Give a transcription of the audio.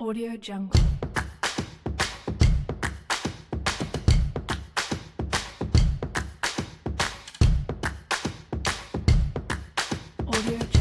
Audio Jungle. Audio Jungle.